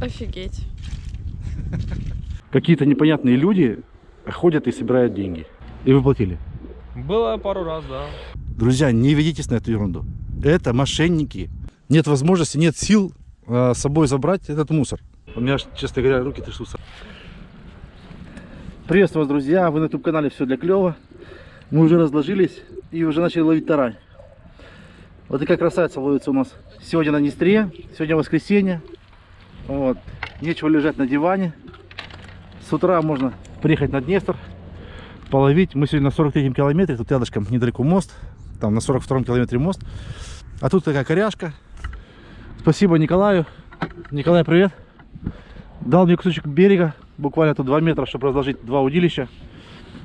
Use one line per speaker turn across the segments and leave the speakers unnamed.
Офигеть.
Какие-то непонятные люди ходят и собирают деньги. И вы платили.
Было пару раз, да.
Друзья, не ведитесь на эту ерунду. Это мошенники. Нет возможности, нет сил э, с собой забрать этот мусор. У меня, честно говоря, руки трясутся. Приветствую вас, друзья. Вы на YouTube канале Все для клёва. Мы уже разложились и уже начали ловить тарань. Вот такая красавица ловится у нас сегодня на Днестре. Сегодня воскресенье. Вот. Нечего лежать на диване. С утра можно приехать на Днестр, половить. Мы сегодня на 43-м километре, тут рядышком недалеко мост. Там на 42-м километре мост. А тут такая коряшка. Спасибо Николаю. Николай, привет. Дал мне кусочек берега, буквально тут 2 метра, чтобы разложить два удилища.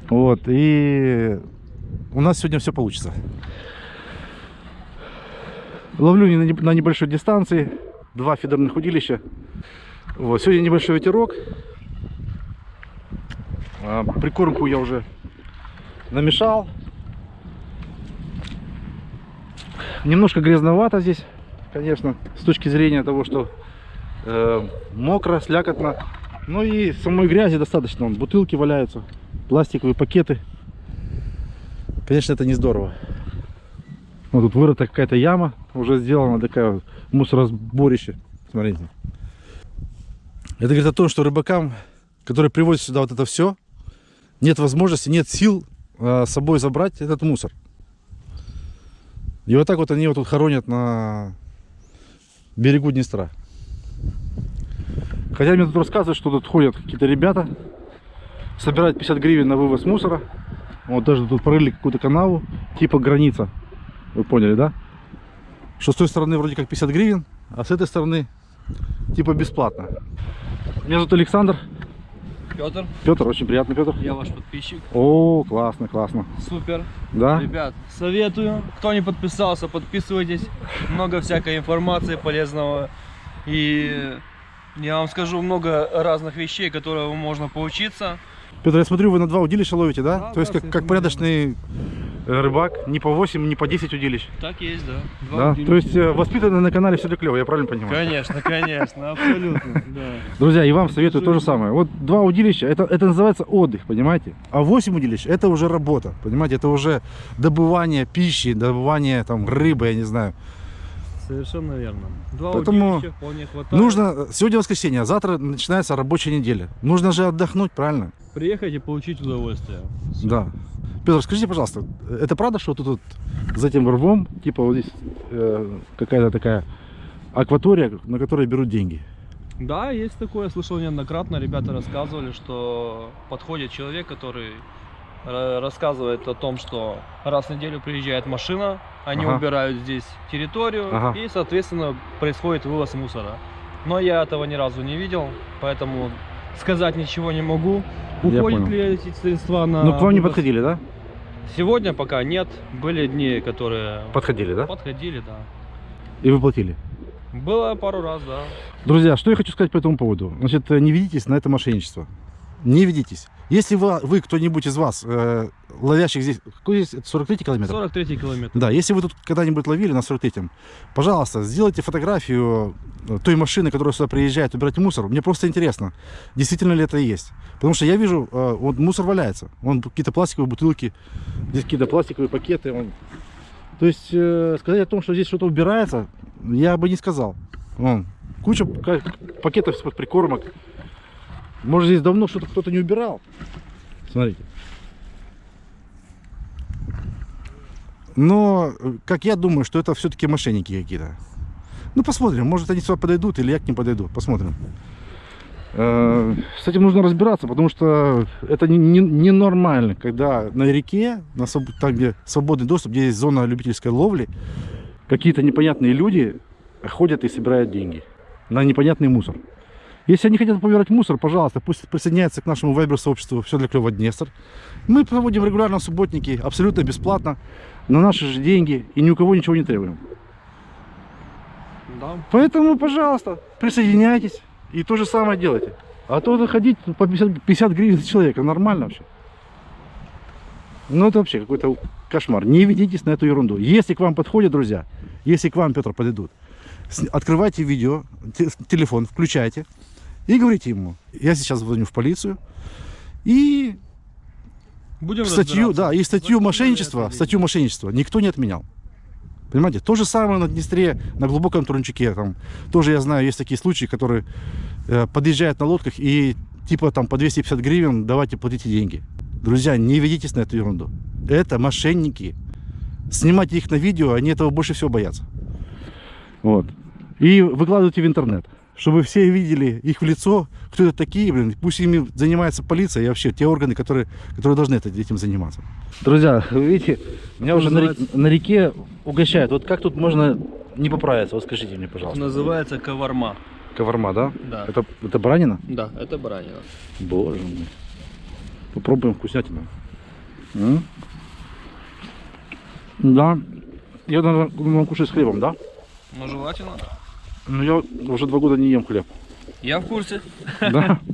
Вот, и у нас сегодня все получится. Ловлю на небольшой дистанции, два фидерных удилища. Вот, сегодня небольшой ветерок. А, прикормку я уже намешал. Немножко грязновато здесь, конечно, с точки зрения того, что э, мокро, слякотно. Ну и самой грязи достаточно. Бутылки валяются, пластиковые пакеты. Конечно, это не здорово. Вот тут вырыта какая-то яма, уже сделана такая вот мусоросборище. Смотрите. Это говорит о том, что рыбакам, которые привозят сюда вот это все, нет возможности, нет сил э, с собой забрать этот мусор. И вот так вот они его тут хоронят на берегу Днестра. Хотя мне тут рассказывают, что тут ходят какие-то ребята, собирают 50 гривен на вывоз мусора. Вот даже тут прорыли какую-то канаву, типа граница. Вы поняли, да? Что с той стороны вроде как 50 гривен, а с этой стороны типа бесплатно. Меня зовут Александр.
Петр,
Петр, очень приятно, Петр.
я ваш подписчик.
О, классно, классно.
Супер.
Да?
Ребят, советую. Кто не подписался, подписывайтесь. Много всякой информации полезного. И я вам скажу много разных вещей, которые можно поучиться.
Петр, я смотрю, вы на два удилища ловите, да?
Да,
То есть
да,
как, как порядочный рыбак, не по 8, не по 10 удилищ.
Так есть, да. Два
Да?
удилища.
То есть э, на канале все клево, я правильно понимаю?
Конечно, конечно, абсолютно, да.
Друзья, и вам советую то же самое. Вот два удилища, это, это называется отдых, понимаете? А 8 удилищ, это уже работа, понимаете? Это уже добывание пищи, добывание там рыбы, я не знаю.
Совершенно верно. Два
Поэтому
вполне хватает.
Нужно, сегодня воскресенье, а завтра начинается рабочая неделя. Нужно же отдохнуть, правильно?
приехать и получить удовольствие.
Да. Петр, скажите, пожалуйста, это правда, что тут вот за этим рвом, типа вот здесь э, какая-то такая акватория, на которой берут деньги?
Да, есть такое, слышал неоднократно, ребята рассказывали, что подходит человек, который ра- рассказывает о том, что раз в неделю приезжает машина, они
Ага.
убирают здесь территорию
Ага.
и, соответственно, происходит вывоз мусора. Но я этого ни разу не видел, поэтому сказать ничего не могу. Уходят ли эти средства на
Ну, к вам не подходили, да?
Сегодня пока нет. Были дни, которые
Подходили, да?
подходили, да.
И вы платили?
Было пару раз, да.
Друзья, что я хочу сказать по этому поводу. Значит, э, не ведитесь на это мошенничество. Не ведитесь. Если вы, вы кто-нибудь из вас, э, ловящих здесь, какой здесь, это 43 километр?
43 километр.
Да, если вы тут когда-нибудь ловили на 43-м, пожалуйста, сделайте фотографию э, той машины, которая сюда приезжает убирать мусор. Мне просто интересно, действительно ли это есть. Потому что я вижу, э, вот мусор валяется. Вон какие-то пластиковые бутылки, здесь какие-то пластиковые пакеты. вон. То есть э, сказать о том, что здесь что-то убирается, я бы не сказал. Вон, куча пакетов из-под прикормок. Может, здесь давно что-то кто-то не убирал. Смотрите. Но, э, как я думаю, что это все-таки мошенники какие-то. Ну, посмотрим. Может, они сюда подойдут, или я к ним подойду. Посмотрим. Э, С этим нужно разбираться, потому что это не- не- ненормально, когда на реке, на там, где свободный доступ, где есть зона любительской ловли, какие-то непонятные люди ходят и собирают деньги на непонятный мусор. Если они хотят побирать мусор, пожалуйста, пусть присоединяются к нашему вайбер-сообществу «Все для клёва Днестр». Мы проводим регулярно субботники, абсолютно бесплатно, на наши же деньги, и ни у кого ничего не требуем.
Да.
Поэтому, пожалуйста, присоединяйтесь и то же самое делайте. А то заходить по 50, 50 гривен за человека, нормально вообще. Ну это вообще какой-то кошмар. Не ведитесь на эту ерунду. Если к вам подходят, друзья, если к вам, Петр, подойдут, Открывайте видео, те- телефон, включайте и говорите ему, я сейчас звоню в полицию и
Будем
статью, да, и статью мошенничества, статью мошенничества никто не отменял. Понимаете? То же самое на Днестре, на глубоком Турнчике. Там тоже я знаю, есть такие случаи, которые э, подъезжают на лодках и типа там по 250 гривен давайте платите деньги. Друзья, не ведитесь на эту ерунду. Это мошенники. Снимайте их на видео, они этого больше всего боятся. Вот. И выкладывайте в интернет, чтобы все видели их в лицо, кто это такие, блин, пусть ими занимается полиция и вообще те органы, которые, которые должны это- этим заниматься. Друзья, вы видите, меня уже на,
Называется-
реке, на реке угощают. Вот как тут можно не поправиться? Вот скажите мне, пожалуйста.
Называется коварма.
Коварма, да?
Да.
Это, это баранина?
Да, это баранина.
Боже мой. Попробуем вкуснятину. М? Да. Я, наверное, кушать с хлебом, да?
Ну, желательно.
Но я уже два года не ем хлеб.
Я в курсе.
Да?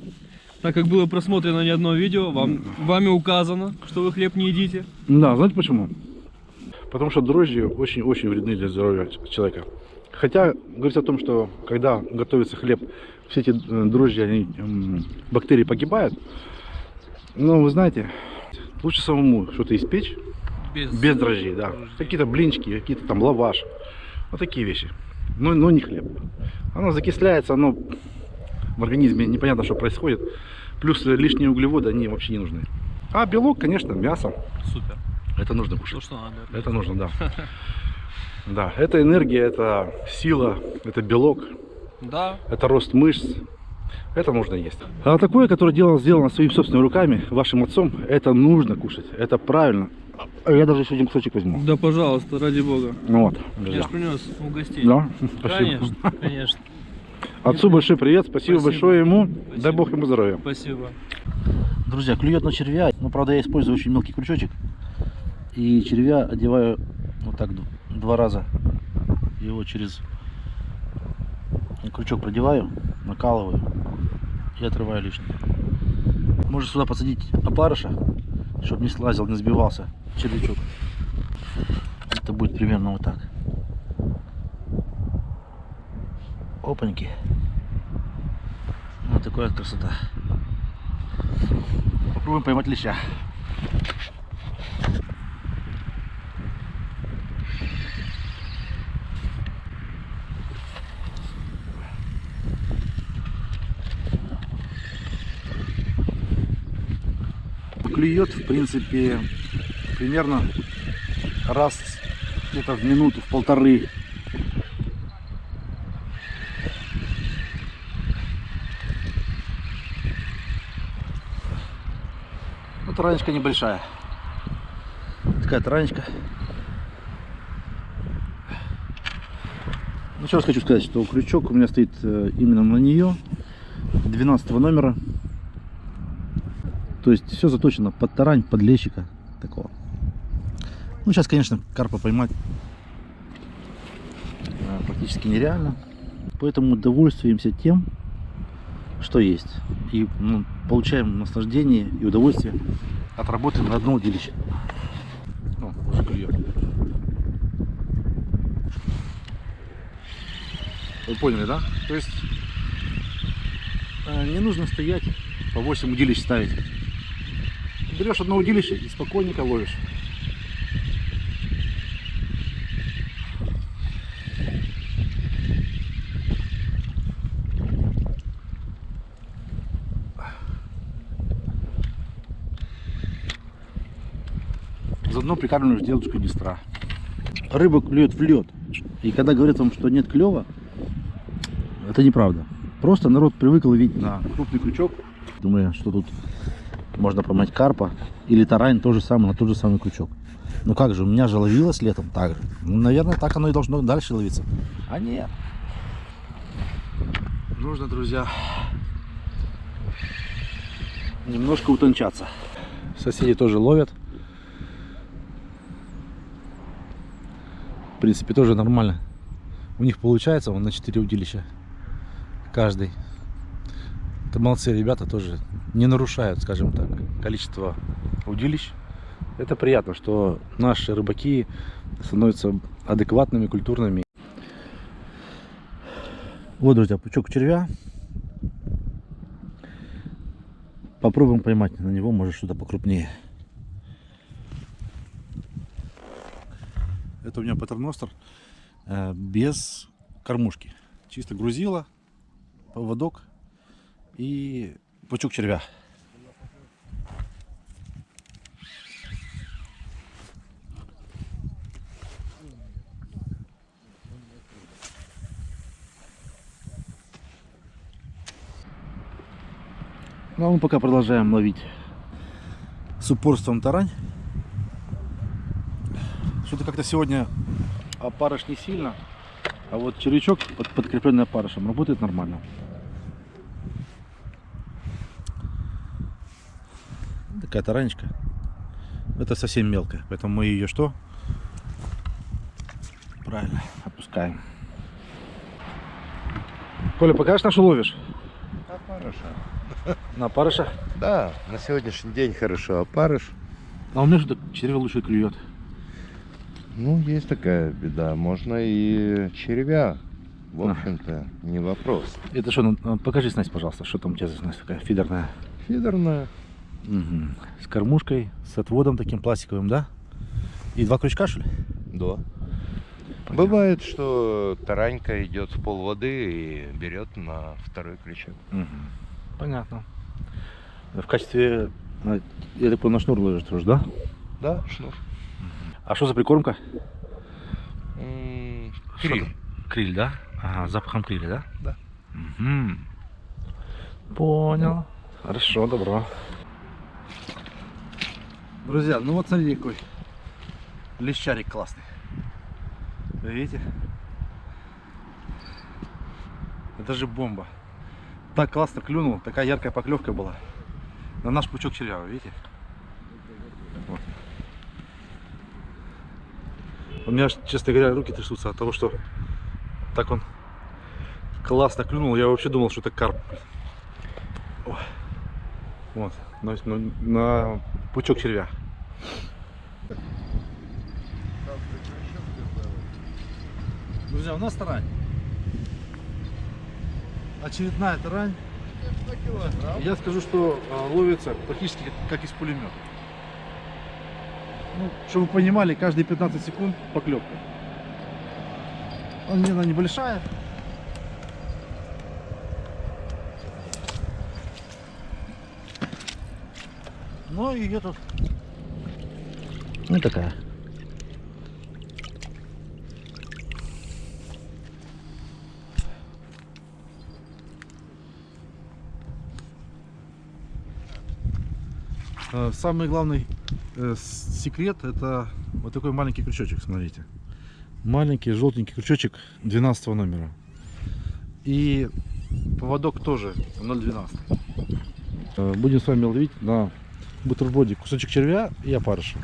Так как было просмотрено не одно видео, вам, вами указано, что вы хлеб не едите.
Да, знаете почему? Потому что дрожжи очень-очень вредны для здоровья человека. Хотя говорится о том, что когда готовится хлеб, все эти э, дрожжи, они, бактерии погибают. Но вы знаете, лучше самому что-то испечь без дрожжей, да. Какие-то блинчики, какие-то там лаваш. Вот такие вещи. Но, но не хлеб. Оно закисляется, оно в организме непонятно, что происходит. Плюс лишние углеводы, они вообще не нужны. А белок, конечно, мясо.
Супер.
Это нужно
То,
кушать.
что надо.
Это нужно, да. Да, это энергия, это сила, это белок,
Да.
это рост мышц. Это нужно есть. А такое, которое делано, сделано своими собственными руками, вашим отцом, это нужно кушать. Это правильно. А Я даже еще один кусочек возьму.
Да, пожалуйста, ради бога.
Ну вот,
Я
друзья.
ж принес угостить.
Да, спасибо.
Конечно, конечно.
Отцу большой привет, спасибо,
Спасибо.
большое ему.
Спасибо.
Дай бог ему здоровья.
Спасибо.
Друзья, клюет на червя. Но правда я использую очень мелкий крючочек. И червя одеваю вот так два раза. Его через крючок продеваю, накалываю и отрываю лишнее. Можно сюда посадить опарыша, чтобы не слазил, не сбивался червячок. Это будет примерно вот так. Опаньки. Вот такая красота. Попробуем поймать леща. Клюет, в принципе, примерно раз где-то в минуту, в полторы. Ну, таранечка небольшая. Такая таранечка. Ну, еще раз хочу сказать, что крючок у меня стоит э, именно на нее. 12 номера. То есть все заточено под тарань, под лещика такого. Ну, сейчас, конечно, карпа поймать э, практически нереально. Поэтому довольствуемся тем, что есть. И ну, получаем наслаждение и удовольствие от работы на одном удилище. О, уже клюет. Вы поняли, да? То есть э, не нужно стоять по 8 удилищ ставить. Берешь одно удилище и спокойненько ловишь. Заодно прикармливаешь девушку Днестра. Рыба клюет в лед. И когда говорят вам, что нет клева, это неправда. Просто народ привык ловить на крупный крючок. Думаю, что тут можно поймать карпа или тарань то же самое, на тот же самый крючок. Ну как же, у меня же ловилось летом так же. Ну, наверное, так оно и должно дальше ловиться. А нет. Нужно, друзья, немножко утончаться. Соседи тоже ловят. Принципе, тоже нормально. У них получается он на 4 удилища. Каждый. Это молодцы ребята тоже не нарушают, скажем так, количество удилищ. Это приятно, что наши рыбаки становятся адекватными, культурными. Вот, друзья, пучок червя. Попробуем поймать на него, может что-то покрупнее. Это у меня патерностер э, без кормушки. Чисто грузила, поводок и пучок червя. Ну, а мы пока продолжаем ловить с упорством тарань. Что-то как-то сегодня опарыш не сильно, а вот червячок, под, подкрепленный опарышем, работает нормально. Такая таранечка. Это совсем мелкая, поэтому мы ее что? Правильно, опускаем. Коля, покажешь, на что ловишь?
Опарыша.
На опарыша?
Да, на сегодняшний день хорошо опарыш.
А у меня что-то червя лучше клюет.
Ну, есть такая беда. Можно и червя. В
А.
общем-то, не вопрос.
Это что, ну, а, покажи снасть, пожалуйста, что там у тебя за снасть такая фидерная.
Фидерная.
Мгм. С кормушкой, с отводом таким пластиковым, да? И два крючка, что ли?
Да. Бывает, что таранька идет в пол воды и берет на второй крючок.
Мгм. Понятно. В качестве, а, я так понял, на шнур ложишь тоже, да?
Да, шнур.
А что за прикормка?
Криль.
Криль, да? Ага, запахом криля, да?
Да.
Мгм. Понял. Хорошо, добро. Друзья, ну вот смотрите какой лещарик классный. Видите? Это же бомба. Так классно клюнул, такая яркая поклевка была. На наш пучок червя, вы видите? У меня, честно говоря, руки трясутся от того, что так он классно клюнул. Я вообще думал, что это карп. Ой. Вот, на, на- на пучок червя. Друзья, у нас тарань. Очередная тарань. Я скажу, что а, ловится практически как из пулемета. Ну, чтобы вы понимали, каждые 15 секунд поклевка. Она небольшая. Ну и тут. Ну такая. Э, Самый главный секрет это вот такой маленький крючочек, смотрите. Маленький желтенький крючочек 12 номера. И поводок тоже 0,12. Э, Будем с вами ловить на бутерброде кусочек червя и опарыша.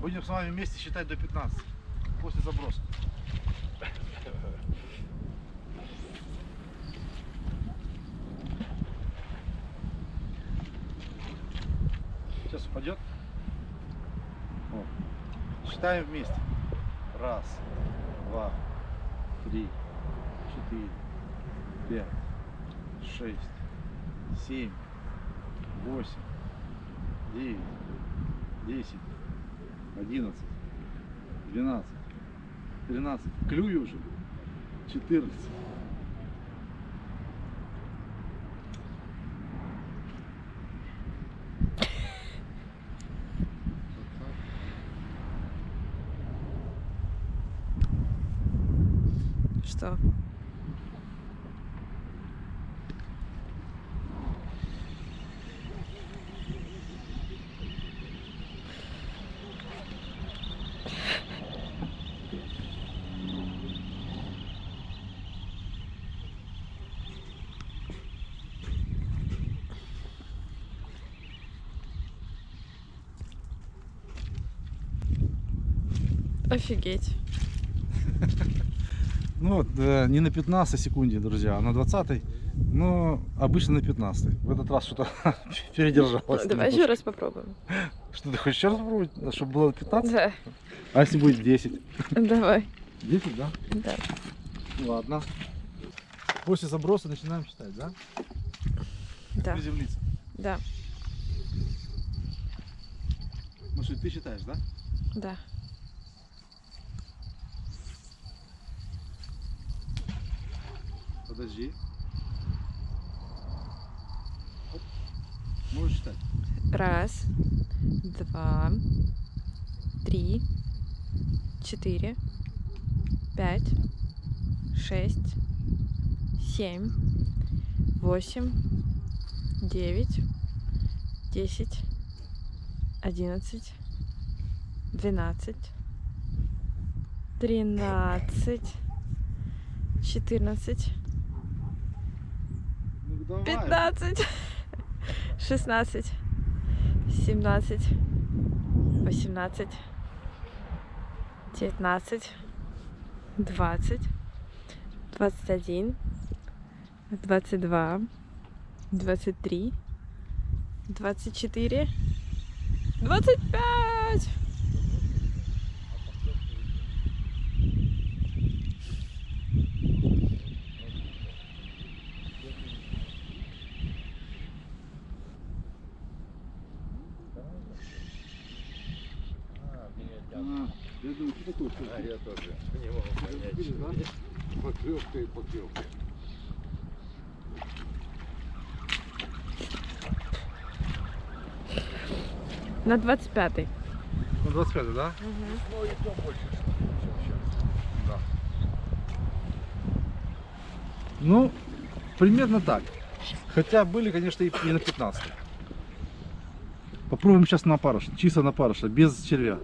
Будем с вами вместе считать до 15 после заброса. Сейчас упадет. Вот. Считаем вместе. Раз, два, три, четыре, пять, шесть, семь, восемь, девять, десять, одиннадцать, двенадцать, тринадцать. Клюю уже. Четырнадцать.
Что? Офигеть.
Ну, вот, э, не на 15 секунде, друзья, а на 20 но обычно на 15 В этот раз что-то передержалось.
Давай еще раз попробуем.
Что ты хочешь еще раз попробовать, чтобы было 15?
Да,
А если будет 10?
давай.
10, да?
Да.
Ладно. После заброса начинаем считать, да?
Да.
Приземлиться.
Да.
Ну что, ты считаешь, да?
Да.
Подожди. Можешь считать.
Раз, два, три, четыре, пять, шесть, семь, восемь, девять, десять, одиннадцать, двенадцать, тринадцать, четырнадцать,
давай. 15, 16,
17, 18, 19, 20, 21, 22, 23, 24, 25.
На двадцать пятый.
Ну, 25, да?
Ну и то больше. Да.
Ну, примерно так. Хотя были, конечно, и на 15. Попробуем сейчас на парыш, чисто на парыша, без червя.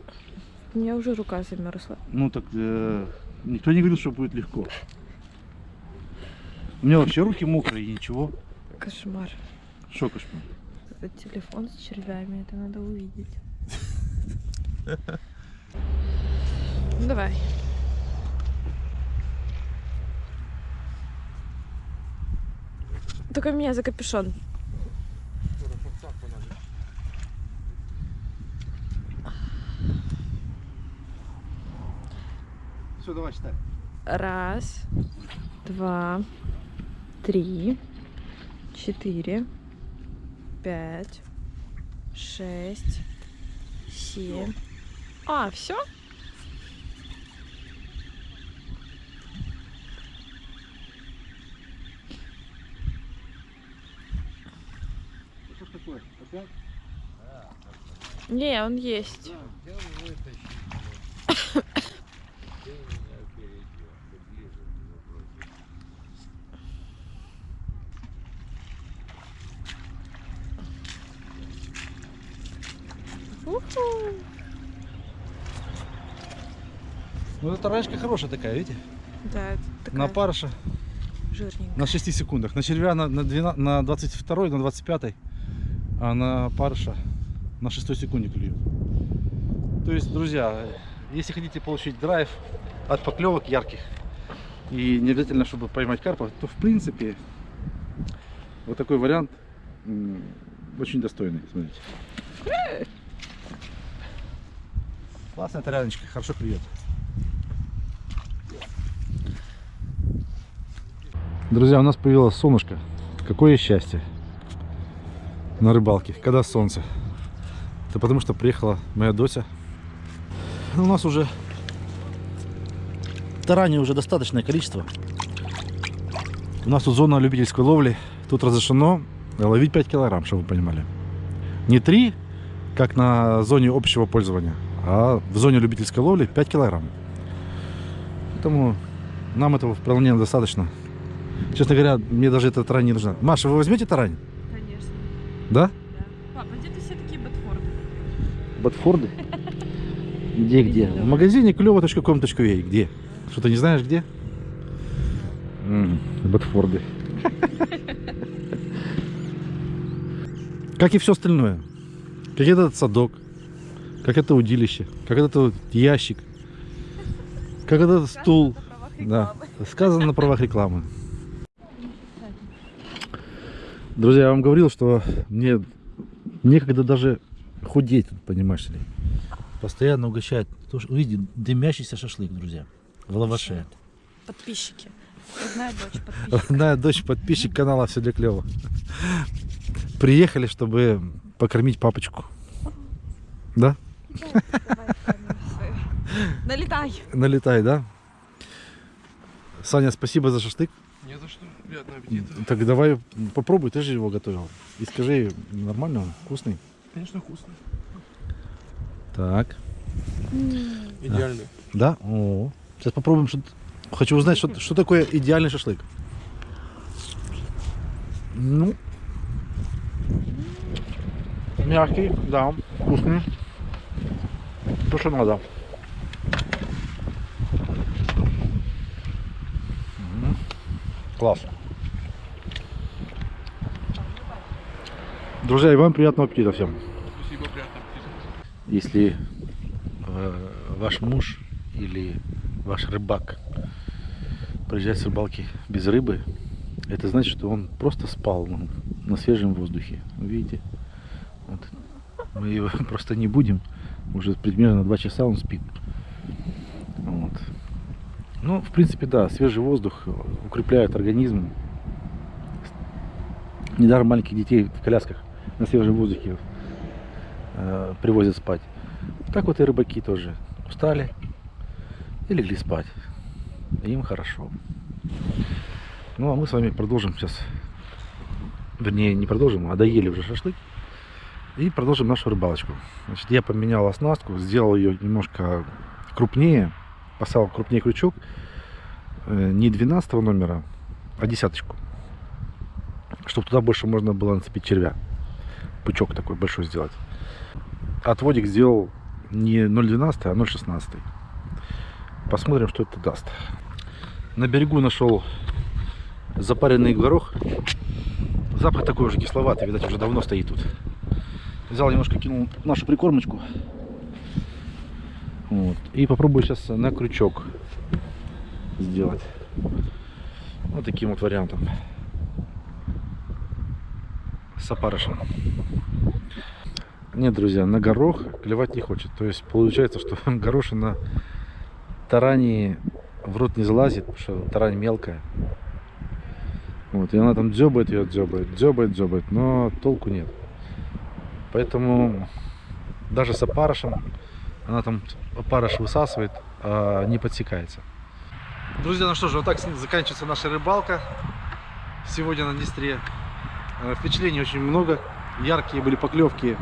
У меня уже рука замерзла.
Ну так э, никто не говорил, что будет легко. У меня вообще руки мокрые и ничего.
Кошмар.
Шо кошмар.
Этот телефон с червями, это надо увидеть. Ну давай. Только меня за капюшон.
Все, давай считай.
Раз, два, три, четыре, пять, шесть, семь. А, все? Не, он есть.
Хотел вытащить. но Ты меня опередил. Ты ближе было против.
Уху.
Ну эта ранечка хорошая такая, видите?
Да, такая
На парыша
жирненькая.
на 6 секундах. На червя на, на, 12, на 22 на 25 а на парыша на 6 секунде клюет. То есть, друзья, если хотите получить драйв от поклевок ярких и не обязательно, чтобы поймать карпа, то в принципе вот такой вариант очень достойный. Смотрите. Классная таряночка, хорошо клюет. Друзья, у нас появилось солнышко. Какое счастье на рыбалке, когда солнце. Это потому что приехала моя Дося. У нас уже тараней уже достаточное количество. У нас тут зона любительской ловли. Тут разрешено ловить 5 килограмм, чтобы вы понимали. Не 3, как на зоне общего пользования, а в зоне любительской ловли 5 килограмм. Поэтому нам этого вполне достаточно. Честно говоря, мне даже эта тарань не нужна. Маша, вы возьмете тарань?
Конечно.
Да?
Да. Папа, где ты все такие ботфорды?
Ботфорды? Где, где? В магазине клево.com.ua. Где? Что, ты не знаешь, где? Ботфорды. Как и все остальное. Как этот садок, как это удилище, как этот вот ящик, как этот стул. Да, сказано на правах рекламы. Друзья, я вам говорил, что мне некогда даже худеть, понимаешь ли. Постоянно угощают. Потому что, видите, дымящийся шашлык, друзья. в лаваше.
Подписчики. Родная дочь подписчик.
Родная дочь, подписчик канала «Все для клёва». Приехали, чтобы покормить папочку. Да?
Налетай.
Налетай, да? Саня, спасибо за шашлык.
Не за что. Приятного аппетита.
Так давай попробуй, ты же его готовил. И скажи, нормально он, вкусный?
Конечно, вкусно.
Так.
Идеально.
Да? О. Сейчас попробуем. Что... Хочу узнать, что, что такое идеальный шашлык. Ну. Мягкий, да, вкусный. То, что надо. М, Класс. Друзья, и вам приятного аппетита всем.
Спасибо, приятного аппетита.
Если э, ваш муж или ваш рыбак приезжает с рыбалки без рыбы, это значит, что он просто спал ну, на свежем воздухе. Видите? Вот. Мы его просто не будем. Уже примерно два часа он спит. Вот. Ну, в принципе, да, свежий воздух укрепляет организм. Недаром маленьких детей в колясках на свежем воздухе э, привозят спать. Так вот и рыбаки тоже устали и легли спать. Им хорошо. Ну а мы с вами продолжим сейчас. Вернее, не продолжим, а доели уже шашлык. И продолжим нашу рыбалочку. Значит, я поменял оснастку, сделал ее немножко крупнее. Поставил крупнее крючок. Э, Не 12 номера, а десяточку. Чтобы туда больше можно было нацепить червя. Пучок такой большой сделать отводик сделал не 0.12, а 0.16. Посмотрим, что это даст. На берегу нашел запаренный горох. Запах такой уже кисловатый, видать, уже давно стоит тут. Взял немножко, кинул нашу прикормочку. Вот. И попробую сейчас на крючок сделать. Вот таким вот вариантом. С опарышем. Нет, друзья, на горох клевать не хочет. То есть получается, что горошина тарани в рот не залазит, потому что тарань мелкая. Вот, и она там дзёбает ее, дзёбает, дзёбает, дзёбает, но толку нет. Поэтому даже с опарышем она там опарыш высасывает, а не подсекается. Друзья, ну что же, вот так заканчивается наша рыбалка сегодня на Днестре. Э, Впечатлений очень много. Яркие были поклевки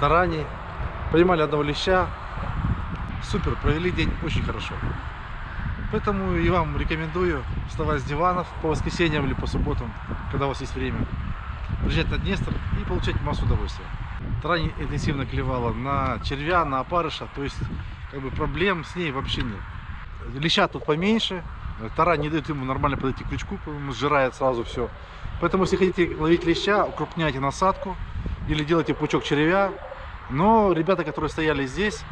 тарани. Поймали одного леща. Супер, провели день очень хорошо. Поэтому и вам рекомендую вставать с диванов по воскресеньям или по субботам, когда у вас есть время. Приезжать на Днестр и получать массу удовольствия. Тарань интенсивно клевала на червя, на опарыша, то есть как бы проблем с ней вообще нет. Леща тут поменьше, тарань не дает ему нормально подойти к крючку, сжирает сразу все. Поэтому если хотите ловить леща, укрупняйте насадку или делайте пучок червя. Но ребята, которые стояли здесь,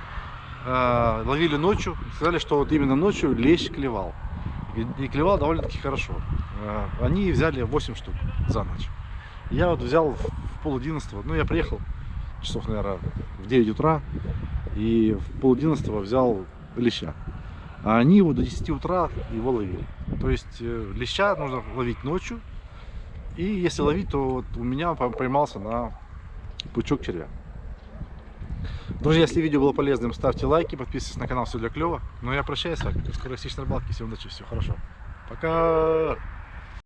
э, ловили ночью, сказали, что вот именно ночью лещ клевал. И, клевал довольно-таки хорошо. Э, они взяли 8 штук за ночь. Я вот взял в пол одиннадцатого, ну я приехал часов, наверное, в 9 утра, и в пол одиннадцатого взял леща. А они его до 10 утра его ловили. То есть э, леща нужно ловить ночью, и если ловить, то вот у меня по- поймался на пучок червя. Друзья, если видео было полезным, ставьте лайки, подписывайтесь на канал, все для клева. Ну я прощаюсь с вами. На рыбалке. Всем удачи, все хорошо. Пока!